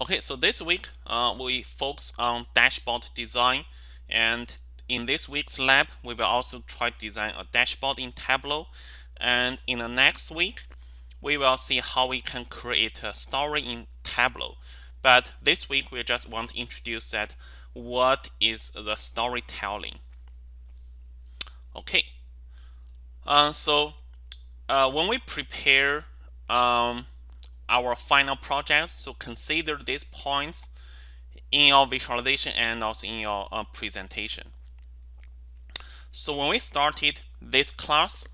Okay, so this week uh, we focus on dashboard design. And in this week's lab we will also try to design a dashboard in Tableau. And in the next week we will see how we can create a story in Tableau. But this week we just want to introduce that what is the storytelling. Okay. Uh, so uh, when we prepare um, our final projects. So consider these points in your visualization and also in your uh, presentation. So when we started this class,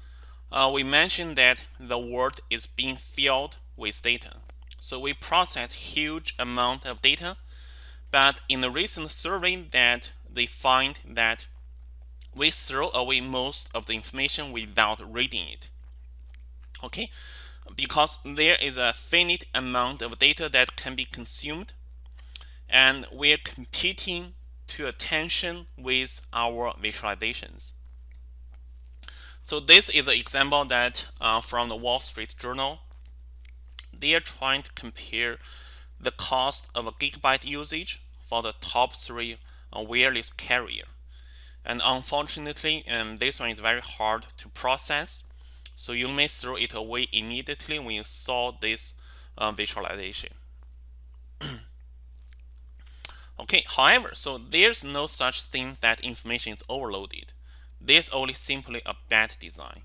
uh, we mentioned that the world is being filled with data. So we process huge amount of data, but in the recent survey that they find that we throw away most of the information without reading it. Okay, because there is a finite amount of data that can be consumed and we're competing to attention with our visualizations. So this is an example that uh, from the Wall Street Journal. They are trying to compare the cost of a gigabyte usage for the top three uh, wireless carrier. And unfortunately, um, this one is very hard to process so you may throw it away immediately when you saw this uh, visualization. okay, however, so there's no such thing that information is overloaded. There's only simply a bad design.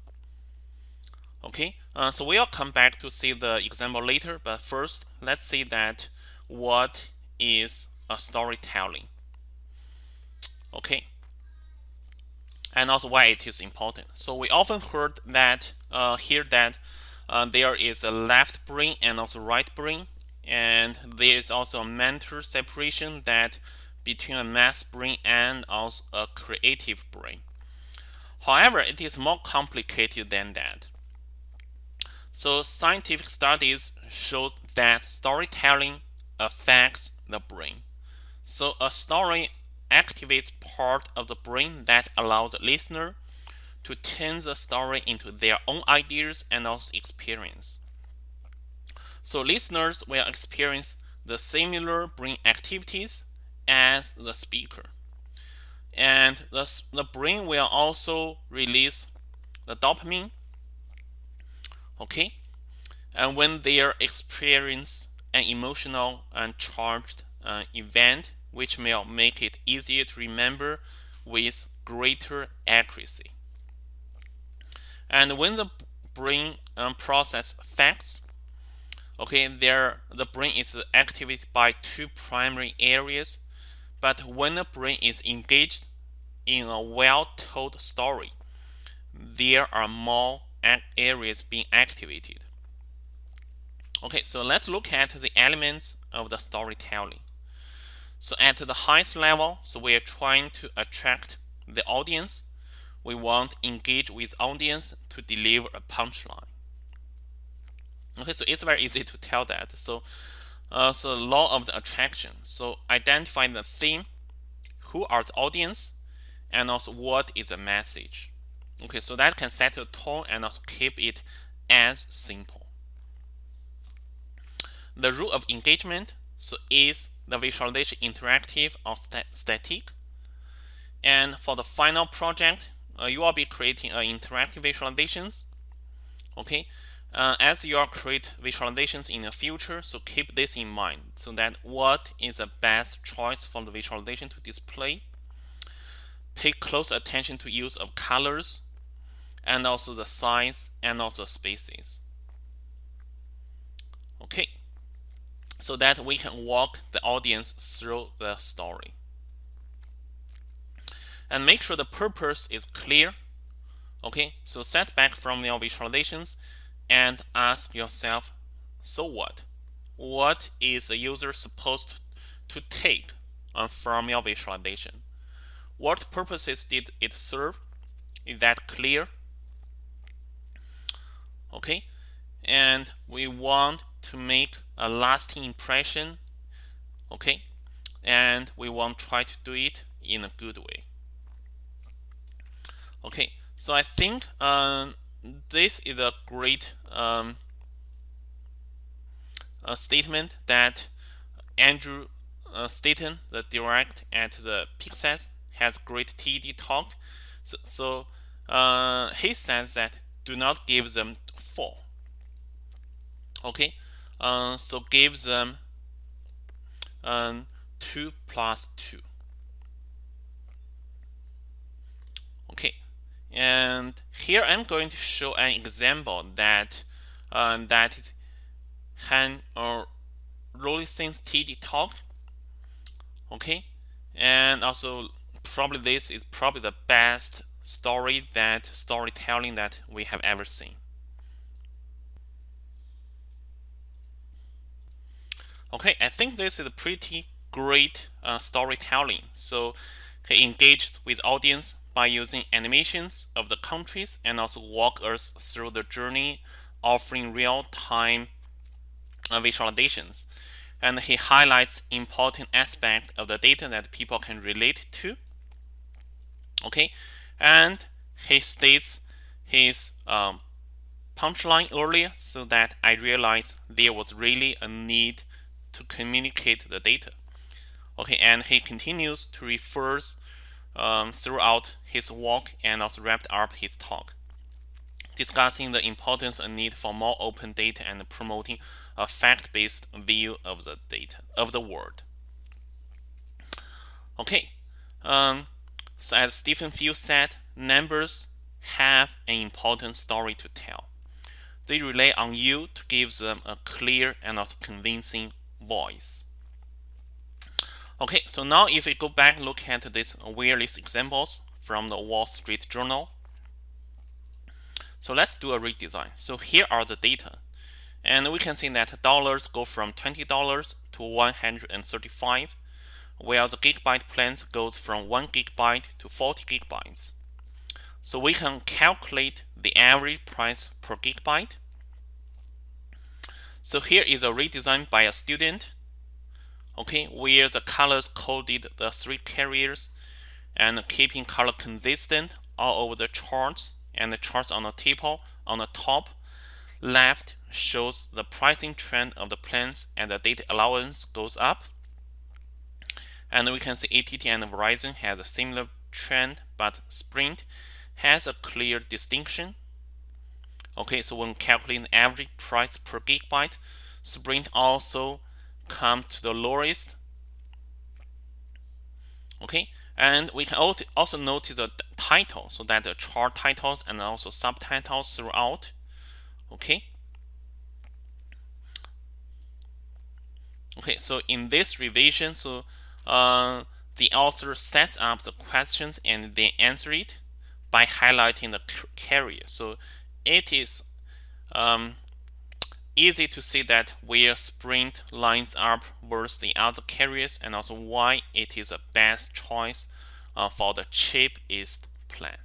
Okay, uh, so we'll come back to see the example later, but first let's see that what is a storytelling. Okay, and also why it is important. So we often heard that uh, hear that uh, there is a left brain and also right brain, and there is also a mental separation that between a math brain and also a creative brain. However, it is more complicated than that. So scientific studies show that storytelling affects the brain. So a story activates part of the brain that allows the listener to turn the story into their own ideas and also experience. So listeners will experience the similar brain activities as the speaker. And the, the brain will also release the dopamine. Okay. And when they experience an emotional and charged uh, event, which may make it easier to remember with greater accuracy. And when the brain um, process facts, okay, there the brain is activated by two primary areas. But when the brain is engaged in a well-told story, there are more areas being activated. Okay, so let's look at the elements of the storytelling. So at the highest level, so we are trying to attract the audience. We want engage with audience to deliver a punchline. Okay, so it's very easy to tell that. So, uh, so law of the attraction. So identify the theme, who are the audience, and also what is the message. Okay, so that can set the tone and also keep it as simple. The rule of engagement so is the visualization interactive or st static. And for the final project, uh, you will be creating uh, interactive visualizations. Okay, uh, as you are create visualizations in the future, so keep this in mind so that what is the best choice for the visualization to display. Pay close attention to use of colors and also the size and also spaces. Okay so that we can walk the audience through the story. And make sure the purpose is clear. Okay, so set back from your visualizations and ask yourself, so what? What is the user supposed to take from your visualization? What purposes did it serve? Is that clear? Okay, and we want to make a lasting impression okay and we want to try to do it in a good way okay so I think um, this is a great um, a statement that Andrew uh, Stanton, the director at the Pixar, has great TED talk. So, so uh, he says that do not give them 4. Okay, uh, so give them um, 2 plus 2. Okay, and here I'm going to show an example that um, that Han or Rollinson's TED talk. Okay, and also probably this is probably the best story that storytelling that we have ever seen. Okay, I think this is a pretty great uh, storytelling. So he engaged with audience by using animations of the countries and also walk us through the journey, offering real-time visualizations. And he highlights important aspect of the data that people can relate to. Okay, and he states his um, punchline earlier so that I realized there was really a need to communicate the data. Okay, and he continues to refer um, throughout his walk and also wrapped up his talk, discussing the importance and need for more open data and promoting a fact-based view of the data of the world. Okay, um, so as Stephen Few said, numbers have an important story to tell. They rely on you to give them a clear and also convincing voice. Okay, so now if we go back and look at these various examples from the Wall Street Journal. So let's do a redesign. So here are the data. And we can see that dollars go from $20 to 135 while the gigabyte plans goes from 1 gigabyte to 40 gigabytes. So we can calculate the average price per gigabyte so here is a redesign by a student, okay, where the colors coded the three carriers and keeping color consistent all over the charts and the charts on the table on the top left shows the pricing trend of the plans and the data allowance goes up. And we can see ATT and Verizon has a similar trend, but Sprint has a clear distinction Okay, so when calculating average price per gigabyte, Sprint also come to the lowest. Okay, and we can also notice the title, so that the chart titles and also subtitles throughout. Okay. Okay, so in this revision, so uh, the author sets up the questions and then answer it by highlighting the carrier. So it is um, easy to see that where Sprint lines up versus the other carriers and also why it is a best choice uh, for the cheapest plan.